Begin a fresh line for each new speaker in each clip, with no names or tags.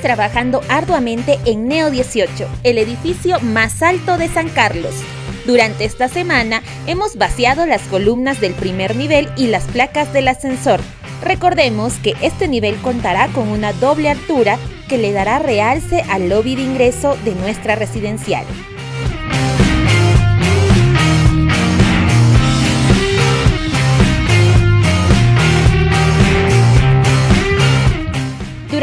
trabajando arduamente en Neo 18, el edificio más alto de San Carlos. Durante esta semana hemos vaciado las columnas del primer nivel y las placas del ascensor. Recordemos que este nivel contará con una doble altura que le dará realce al lobby de ingreso de nuestra residencial.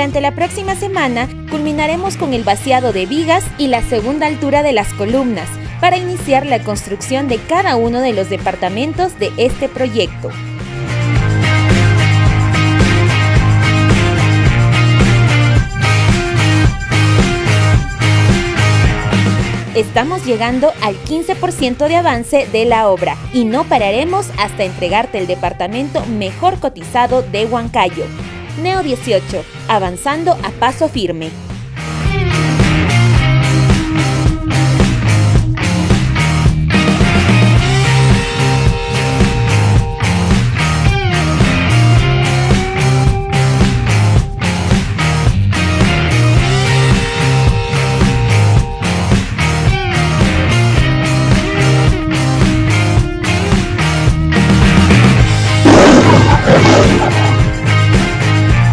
Durante la próxima semana culminaremos con el vaciado de vigas y la segunda altura de las columnas para iniciar la construcción de cada uno de los departamentos de este proyecto. Estamos llegando al 15% de avance de la obra y no pararemos hasta entregarte el departamento mejor cotizado de Huancayo. Neo 18, avanzando a paso firme.